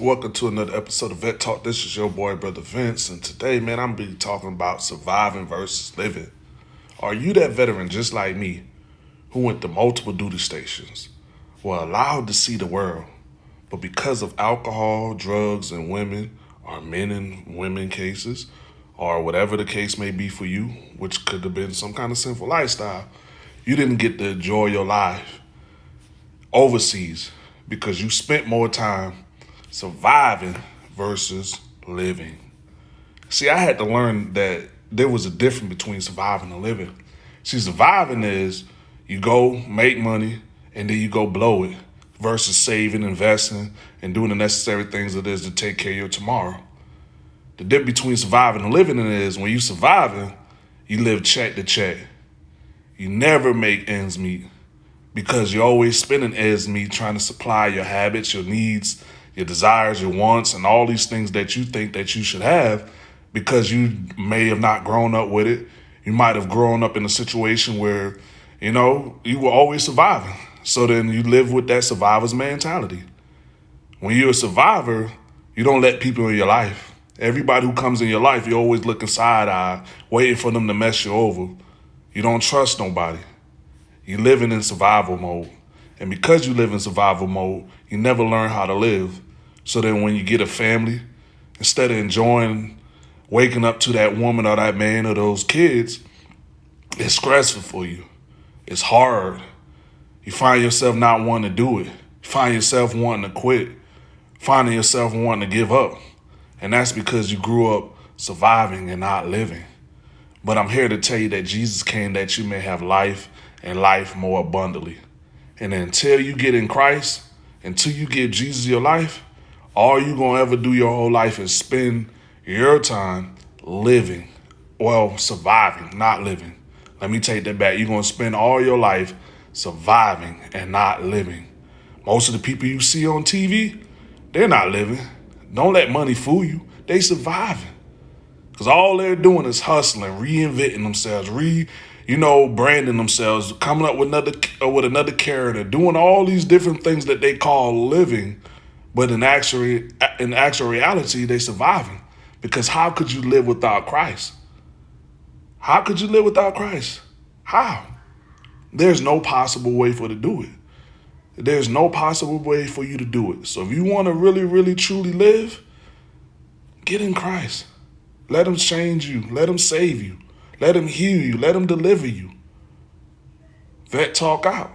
Welcome to another episode of Vet Talk. This is your boy, Brother Vince, and today, man, I'm be talking about surviving versus living. Are you that veteran just like me who went to multiple duty stations, were allowed to see the world, but because of alcohol, drugs, and women, or men and women cases, or whatever the case may be for you, which could have been some kind of sinful lifestyle, you didn't get to enjoy your life overseas because you spent more time surviving versus living. See, I had to learn that there was a difference between surviving and living. See, surviving is you go make money and then you go blow it versus saving, investing, and doing the necessary things it is to take care of your tomorrow. The difference between surviving and living is when you surviving, you live check to check. You never make ends meet because you're always spending ends meet trying to supply your habits, your needs, your desires, your wants, and all these things that you think that you should have because you may have not grown up with it. You might have grown up in a situation where, you know, you were always surviving. So then you live with that survivor's mentality. When you're a survivor, you don't let people in your life. Everybody who comes in your life, you're always looking side eye, waiting for them to mess you over. You don't trust nobody. You're living in survival mode. And because you live in survival mode, you never learn how to live. So then when you get a family, instead of enjoying waking up to that woman or that man or those kids, it's stressful for you. It's hard. You find yourself not wanting to do it. You find yourself wanting to quit. Finding yourself wanting to give up. And that's because you grew up surviving and not living. But I'm here to tell you that Jesus came that you may have life and life more abundantly. And until you get in Christ, until you give Jesus your life, all you're gonna ever do your whole life is spend your time living, well, surviving, not living. Let me take that back. You're gonna spend all your life surviving and not living. Most of the people you see on TV, they're not living. Don't let money fool you. They surviving. Because all they're doing is hustling, reinventing themselves, re you know, branding themselves, coming up with another uh, with another character, doing all these different things that they call living, but in actually in actual reality, they surviving. Because how could you live without Christ? How could you live without Christ? How? There's no possible way for to do it. There's no possible way for you to do it. So if you want to really, really, truly live, get in Christ. Let him change you. Let him save you. Let him heal you. Let him deliver you. Vet talk out.